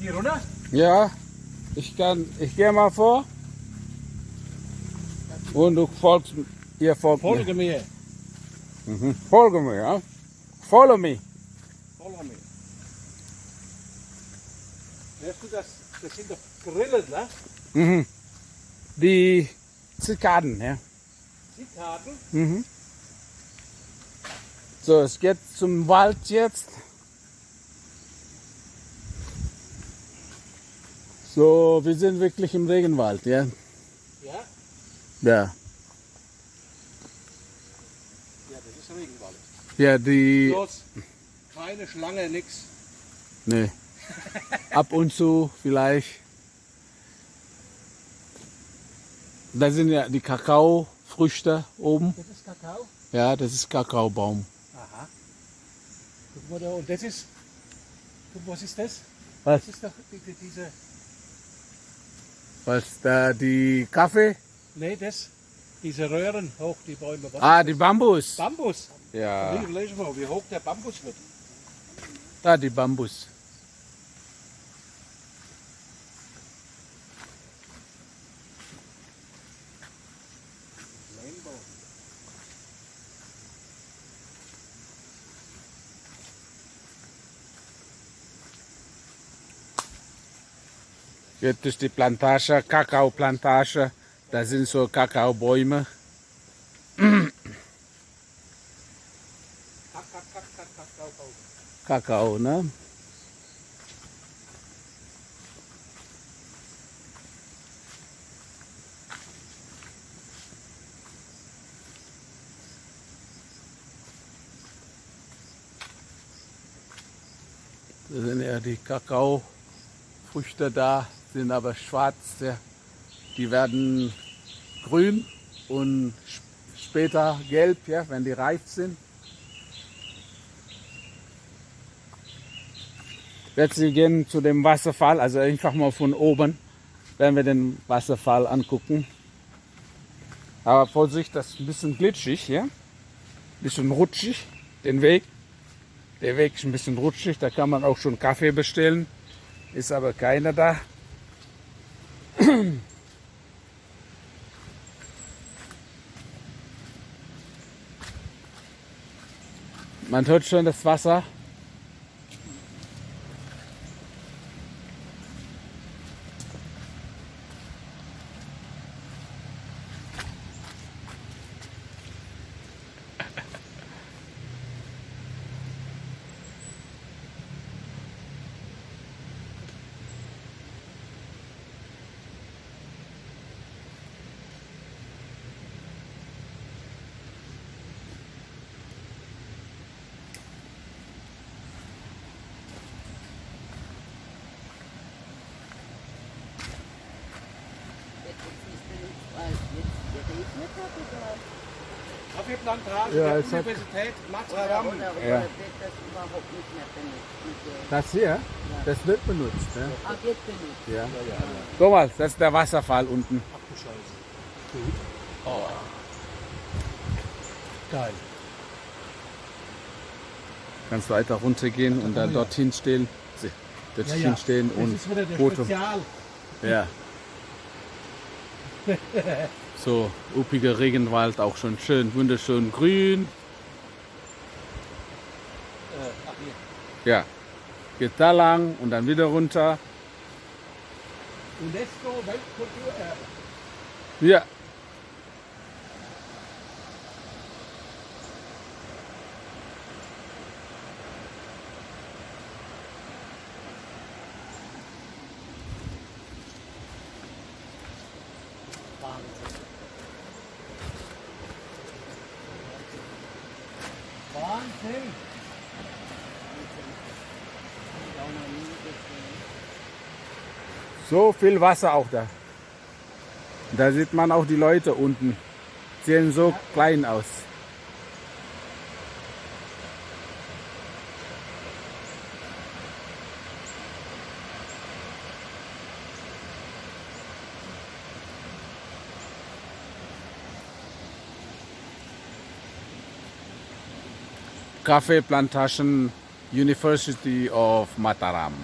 Hier runter? Ja, ich kann, ich gehe mal vor. Und du folgst, ihr folgt mir. Folge mir. Mhm. Folge mir, ja. Follow me. Folge mir. Hörst du das? Das sind doch Grillen, ne? Mhm. Die Zikaden, ja. Zikaden. Mhm. So, es geht zum Wald jetzt. So, wir sind wirklich im Regenwald, ja. Ja? Ja. Ja, das ist Regenwald. Ja, die. Bloß keine Schlange, nix. Nee. Ab und zu vielleicht. Da sind ja die Kakaofrüchte oben. Das ist Kakao. Ja, das ist Kakaobaum. Aha. Guck mal da, und das ist. Guck, was ist das? Was? Das ist doch die, die, diese. Was da die Kaffee? Nee, das. Diese Röhren hoch, die Bäume. Was Ah, die? Bambus. Bambus. Ja. Wie hoch der Bambus wird. Da die Bambus. Jetzt ist die Plantage, Kakaoplantage. Da sind so Kakaobäume. Kakao. Ne? Das sind ja die Kakaofrüchte da, sind aber schwarz. Ja. Die werden grün und sp- später gelb, ja, wenn die reif sind. Jetzt wir gehen zu dem Wasserfall, also einfach mal von oben, werden wir den Wasserfall angucken. Aber Vorsicht, das ist ein bisschen glitschig, ja? Ein bisschen rutschig, den Weg. Der Weg ist ein bisschen rutschig, da kann man auch schon Kaffee bestellen. Ist aber keiner da. Man hört schon das Wasser. Kaffeeplantage Ja, der Universität oder Ja. das überhaupt nicht mehr benutzt? Mit der, Das hier, das wird benutzt. Ja. ah, wird benutzt. Ja. Mal, das ist der Wasserfall unten. Ach du Scheiße. Gut. Oh. Geil. Kannst weiter runtergehen und dann dorthin stehen. Dorthin stehen Das und ist wieder der Foto. Spezial. Ja. So, uppiger Regenwald, auch schon schön, wunderschön grün. Ja. Geht da lang und dann wieder runter. UNESCO Weltkulturerbe. Ja. Wahnsinn. So viel Wasser auch da. Da sieht man auch die Leute unten. Sehen so klein aus. Cafe Plantation, University of Mataram.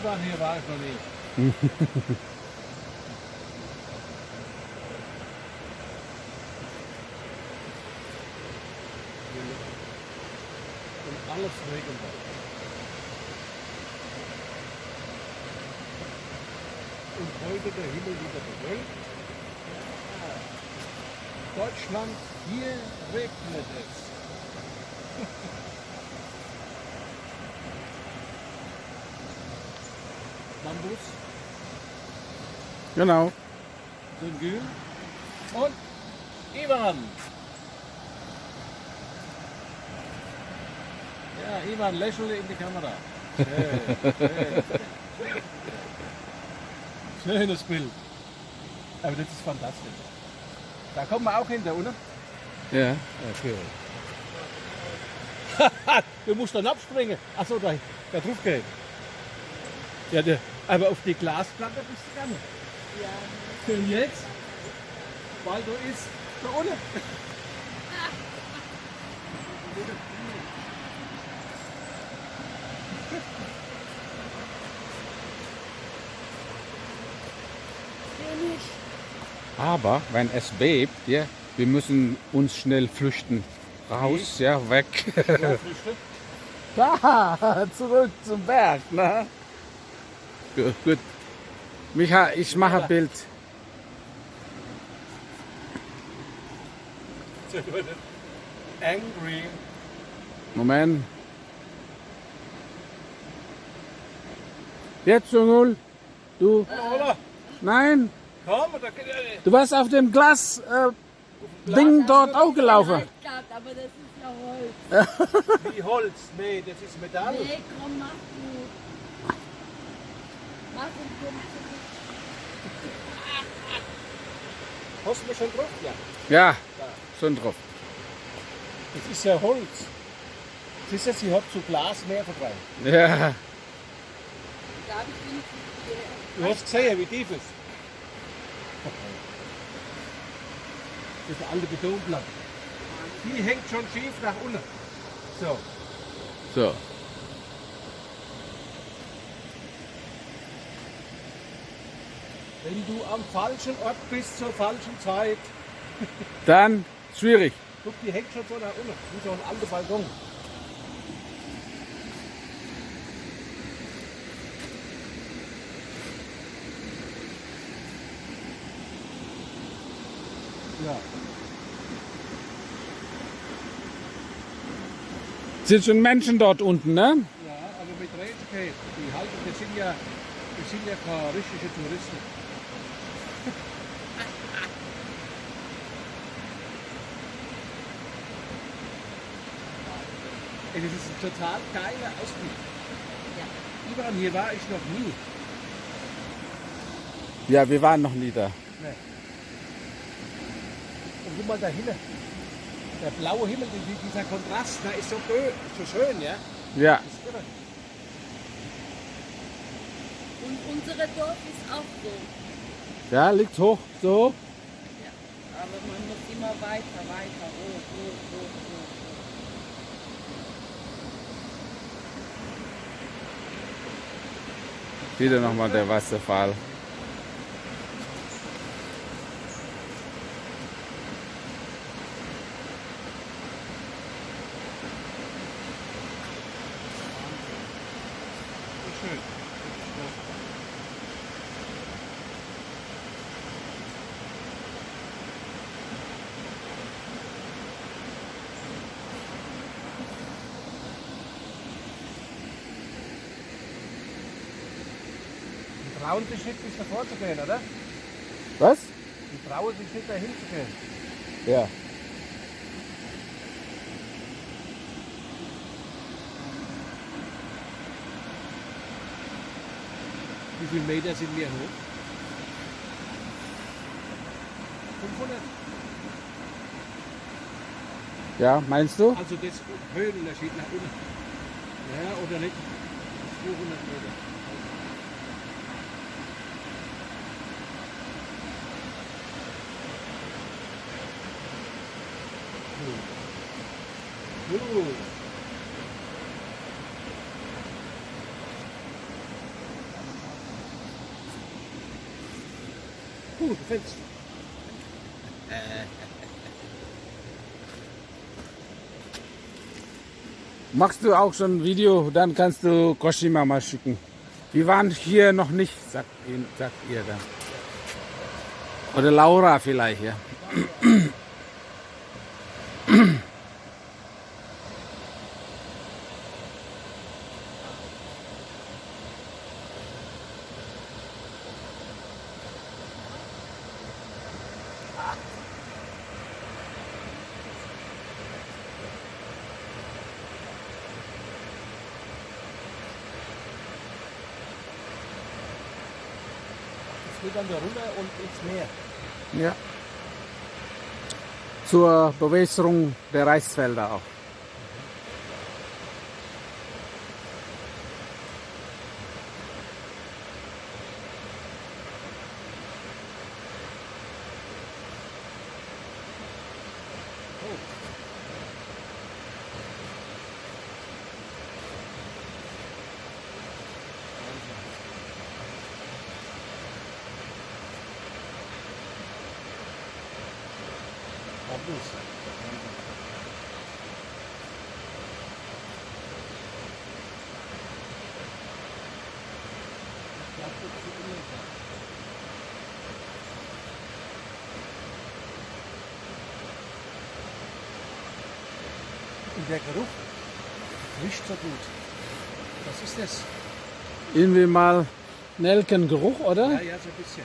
Ivan hier war ich noch nie. Alles Regenwald. Und heute der Himmel wieder bewölkt. Deutschland, hier regnet es. Bambus, Genau. Syngül und Ivan. Ja, Ivan, lächle in die Kamera. Schön, schön. Schönes Bild. Aber das ist fantastisch. Da kommen wir auch hinter, oder? Ja. Okay. du musst dann abspringen. Achso, da, da drauf geht. Ja, der, aber auf die Glasplatte bist du gar nicht. Ja, Und jetzt? Weil du ist da unten. Aber wenn es bebt, ja, wir müssen uns schnell flüchten. Raus, ja, weg. Da, zurück zum Berg, ne? Gut, gut. Micha, ich mache ein Bild. Angry. Moment. Jetzt, Jungul. Du, Oder? nein, Komm, da er. du warst auf dem Glas, äh, Ding dort auch gelaufen. Gehabt, aber das ist ja Holz. Wie Holz. Nee, das ist Metall. Nee, komm, mach du. Mach und komm. Hast du mir schon drauf? Ja. Ja, schon drauf. Das ist ja Holz. Siehst du, sie hat zu Glas mehr verbrannt. Ja, Da habe ich wenigstens die- Du hast gesehen, wie tief es ist. Das ist eine alte Betonplatte. Die hängt schon schief nach unten. So. so. Wenn du am falschen Ort bist zur falschen Zeit, Dann schwierig. guck, die hängt schon so nach unten. Wie so ein alter Balkon. Ja. Sind schon Menschen dort unten, ne? Ja, aber mit Rätsel geht. Die halten, das sind ja, das sind ja keine richtige Touristen. Ey, das ist ein total geiler Ausblick. Ja. Ivan, hier war ich noch nie. Ja, wir waren noch nie da. Und guck mal da hinten. Der blaue Himmel, die- dieser Kontrast, da ist so, so schön, ja? Ja. Und unsere Dorf ist auch so. ja, liegt hoch, so. Ja. Aber man muss immer weiter, weiter, hoch, hoch, hoch, hoch. Wieder nochmal der Wasserfall. Trauen sich nicht bis davor zu gehen, oder? Was? Die trauen sich nicht dahin zu gehen. Ja. Wie viele Meter sind wir hoch? 500. Ja, meinst du? Also das Höhenunterschied nach unten. Ja, oder nicht? 200 Meter. Gut. Gut, gefällt's. Äh. Machst du auch schon ein Video, dann kannst du Koshima mal schicken. Wir waren hier noch nicht, sagt, ihr, sagt ihr dann. Oder Laura vielleicht, ja. Dann da runter und ins Meer. ja. Zur Bewässerung der Reisfelder auch. Bambus. Und der Geruch riecht so gut. Was ist das? Irgendwie mal Nelkengeruch, oder? Ja, ja, so ein bisschen.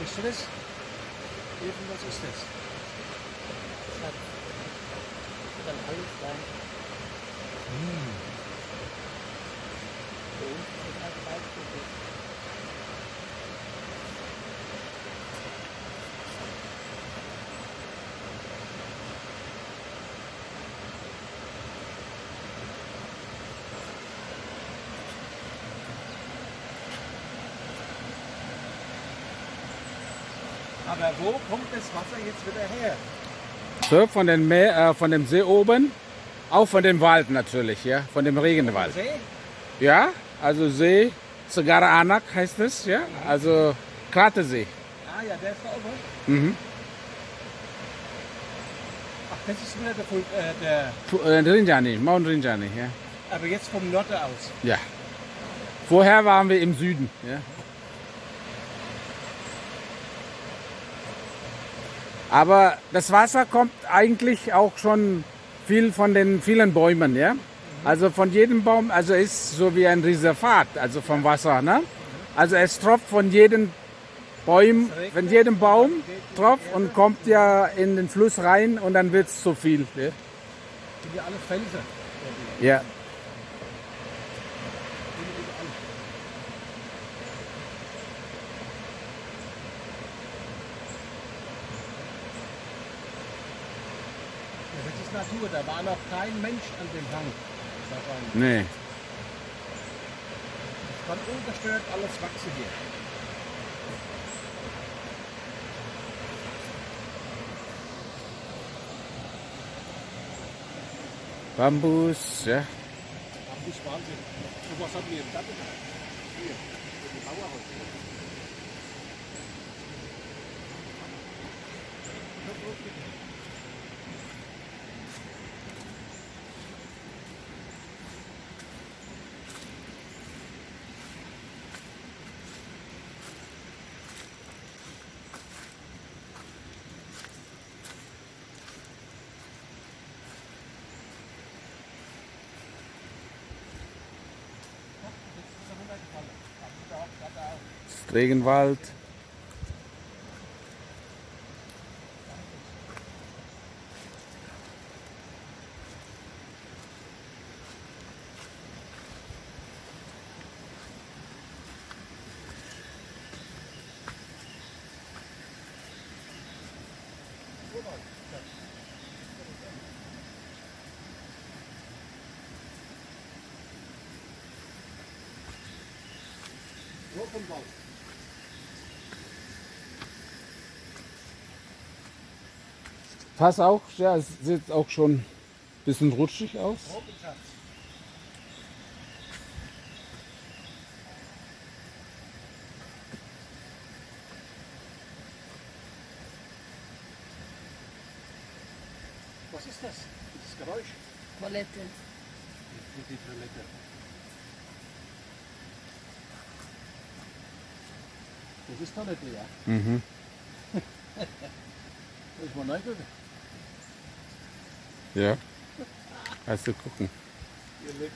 Riechst du das? Irgendwas ist das. Das kann alles sein. Für Aber wo kommt das Wasser jetzt wieder her? So, von, den Meer, äh, von dem See oben, auch von dem Wald natürlich, ja, von dem Regenwald. See? Ja, also See, Sagara Anak heißt es, ja, also Kratersee. Ah ja, der ist da oben. Mhm. Ach, das ist wieder der, äh, der äh, Rinjani, Mount Rinjani, ja. aber jetzt vom Norden aus. ja. Vorher waren wir im Süden, ja. Aber das Wasser kommt eigentlich auch schon viel von den vielen Bäumen, ja. Also von jedem Baum, also ist so wie ein Reservat, also vom Wasser, ne? Also es tropft von jedem Baum, von jedem Baum tropft und kommt ja in den Fluss rein und dann wird es zu viel. Ja. Sind ja alle Felsen. Ja, Natur, da war noch kein Mensch an dem Hang. Nee. Es kann ungestört alles wachsen hier. Bambus, ja. Ist Wahnsinn. So was haben wir im Garten. Hier, die Mauerhäuser. Ist Regenwald. So vom Fass auch, ja, es sieht auch schon ein bisschen rutschig aus. Was ist das? Das Geräusch? Toilette. Die Toilette. Das ist Toilette, ja. Mhm. Das ist mal neu reingucken. Ja. Also gucken. Hier liegt